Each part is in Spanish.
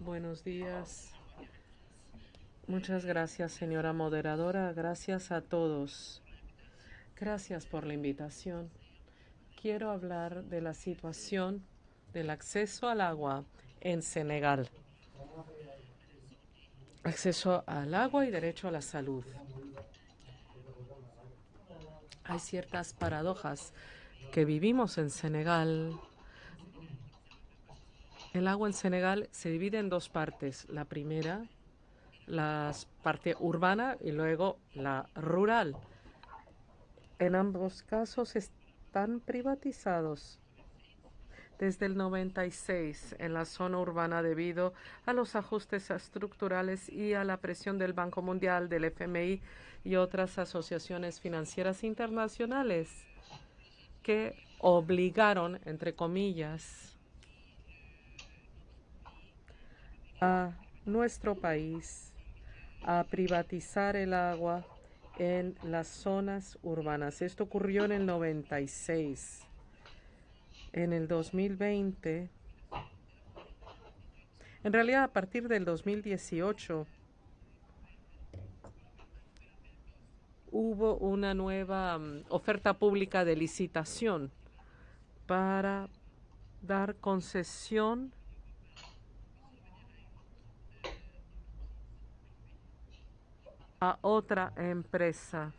Buenos días. Muchas gracias, señora moderadora. Gracias a todos. Gracias por la invitación. Quiero hablar de la situación del acceso al agua en Senegal. Acceso al agua y derecho a la salud. Hay ciertas paradojas que vivimos en Senegal. El agua en Senegal se divide en dos partes. La primera, la parte urbana y luego la rural. En ambos casos están privatizados desde el 96 en la zona urbana debido a los ajustes estructurales y a la presión del Banco Mundial, del FMI y otras asociaciones financieras internacionales que obligaron, entre comillas, a nuestro país a privatizar el agua en las zonas urbanas. Esto ocurrió en el 96 en el 2020, en realidad a partir del 2018, hubo una nueva mm, oferta pública de licitación para dar concesión a otra empresa.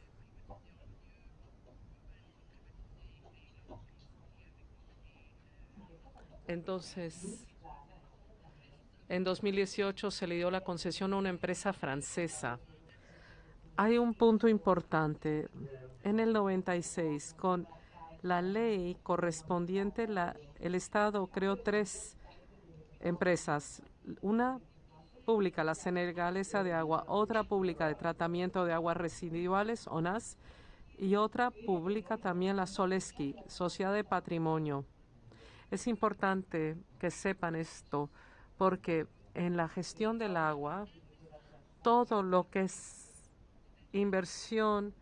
Entonces, en 2018 se le dio la concesión a una empresa francesa. Hay un punto importante. En el 96, con la ley correspondiente, el Estado creó tres empresas. Una pública, la Senegalesa de Agua, otra pública de tratamiento de aguas residuales, ONAS, y otra pública también la Soleski, Sociedad de Patrimonio. Es importante que sepan esto porque en la gestión del agua, todo lo que es inversión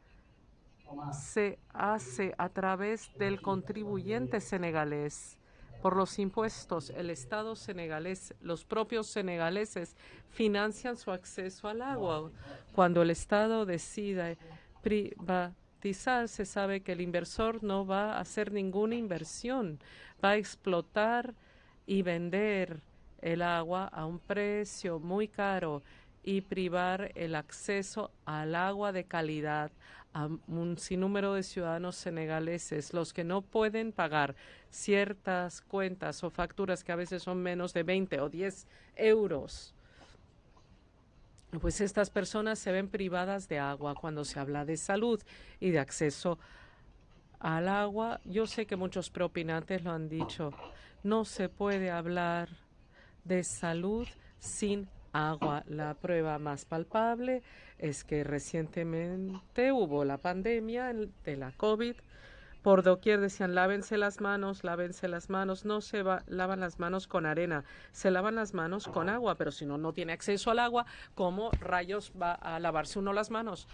se hace a través del contribuyente senegalés por los impuestos. El Estado senegalés, los propios senegaleses financian su acceso al agua. Cuando el Estado decide privatizar, se sabe que el inversor no va a hacer ninguna inversión va a explotar y vender el agua a un precio muy caro y privar el acceso al agua de calidad a un sinnúmero de ciudadanos senegaleses, los que no pueden pagar ciertas cuentas o facturas que a veces son menos de 20 o 10 euros. Pues estas personas se ven privadas de agua cuando se habla de salud y de acceso al agua. Yo sé que muchos preopinantes lo han dicho. No se puede hablar de salud sin agua. La prueba más palpable es que recientemente hubo la pandemia de la COVID. Por doquier decían, lávense las manos, lávense las manos. No se lavan las manos con arena, se lavan las manos con agua. Pero si uno no tiene acceso al agua, ¿cómo rayos va a lavarse uno las manos?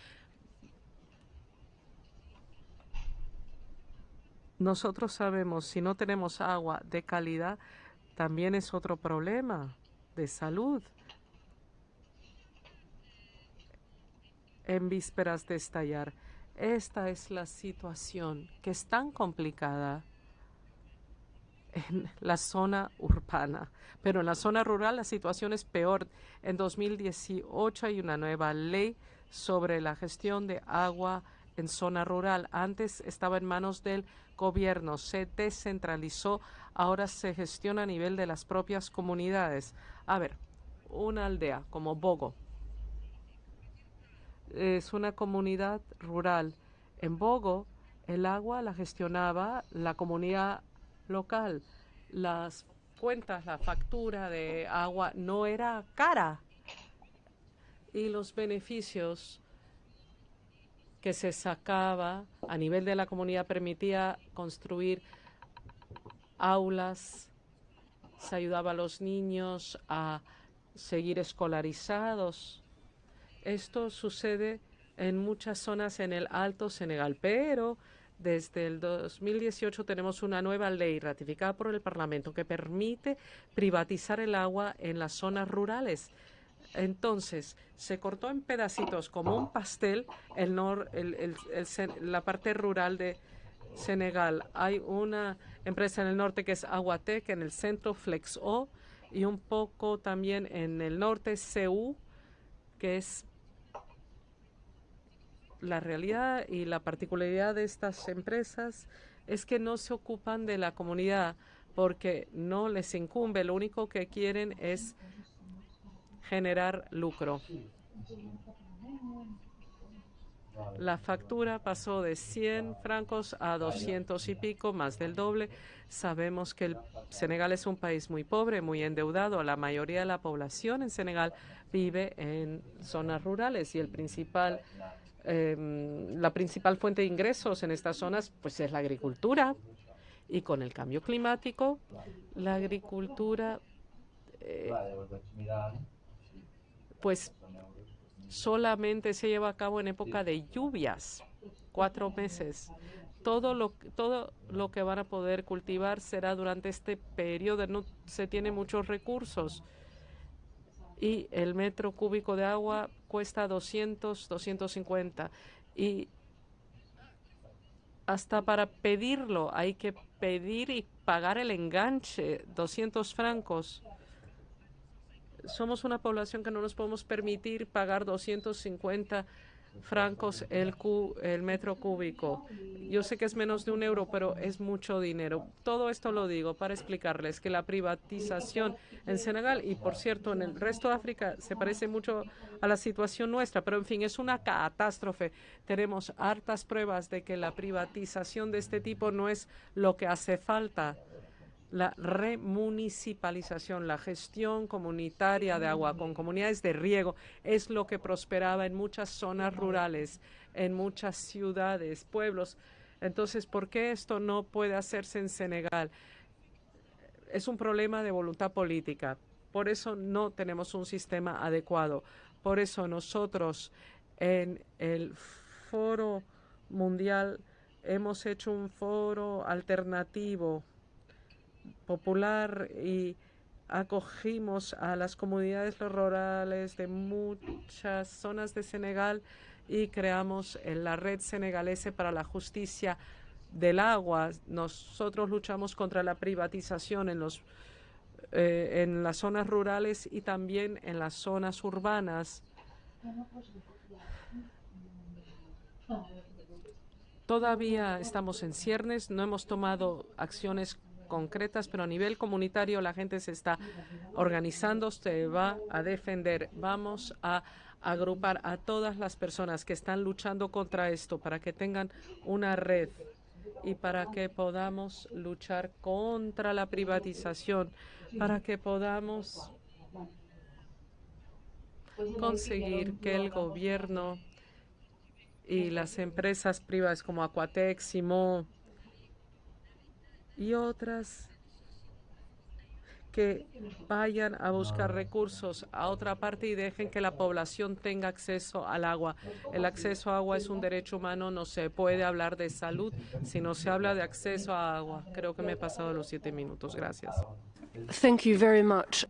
Nosotros sabemos, si no tenemos agua de calidad, también es otro problema de salud. En vísperas de estallar, esta es la situación que es tan complicada en la zona urbana, pero en la zona rural la situación es peor. En 2018 hay una nueva ley sobre la gestión de agua en zona rural. Antes estaba en manos del gobierno, se descentralizó, ahora se gestiona a nivel de las propias comunidades. A ver, una aldea como Bogo es una comunidad rural. En Bogo el agua la gestionaba la comunidad local. Las cuentas, la factura de agua no era cara y los beneficios que se sacaba a nivel de la comunidad permitía construir aulas, se ayudaba a los niños a seguir escolarizados. Esto sucede en muchas zonas en el Alto Senegal, pero Desde el 2018 tenemos una nueva ley ratificada por el Parlamento que permite privatizar el agua en las zonas rurales. Entonces, se cortó en pedacitos como un pastel el la parte rural de Senegal. Hay una empresa en el norte que es Aguatec, en el centro Flexo y un poco también en el norte CU, que es la realidad y la particularidad de estas empresas es que no se ocupan de la comunidad porque no les incumbe, lo único que quieren es generar lucro. La factura pasó de 100 francos a 200 y pico, más del doble. Sabemos que el Senegal es un país muy pobre, muy endeudado. La mayoría de la población en Senegal vive en zonas rurales y el principal, em, la principal fuente de ingresos en estas zonas pues es la agricultura. Y con el cambio climático, la agricultura eh, pues solamente se lleva a cabo en época de lluvias, cuatro meses. Todo lo, todo lo que van a poder cultivar será durante este periodo. No se tiene muchos recursos y el metro cúbico de agua cuesta 200, 250 y hasta para pedirlo hay que pedir y pagar el enganche, 200 francos. Somos una población que no nos podemos permitir pagar 250 francos el, el metro cúbico. Yo sé que es menos de un euro, pero es mucho dinero. Todo esto lo digo para explicarles que la privatización en Senegal y, por cierto, en el resto de África se parece mucho a la situación nuestra, pero, en fin, es una catástrofe. Tenemos hartas pruebas de que la privatización de este tipo no es lo que hace falta la remunicipalización, la gestión comunitaria de agua con comunidades de riego es lo que prosperaba en muchas zonas rurales, en muchas ciudades, pueblos. Entonces, ¿por qué esto no puede hacerse en Senegal? Es un problema de voluntad política. Por eso no tenemos un sistema adecuado. Por eso nosotros en el foro mundial hemos hecho un foro alternativo popular y acogimos a las comunidades rurales de muchas zonas de Senegal y creamos la red senegalese para la justicia del agua. Nosotros luchamos contra la privatización en los eh, en las zonas rurales y también en las zonas urbanas. Todavía estamos en ciernes, no hemos tomado acciones concretas, pero a nivel comunitario la gente se está organizando, se va a defender. Vamos a agrupar a todas las personas que están luchando contra esto para que tengan una red y para que podamos luchar contra la privatización, para que podamos conseguir que el gobierno y las empresas privadas como Aquatec, Simo, y otras que vayan a buscar recursos a otra parte y dejen que la población tenga acceso al agua. El acceso a agua es un derecho humano, no se puede hablar de salud si no se habla de acceso a agua. Creo que me he pasado los siete minutos. Gracias. Thank you very much.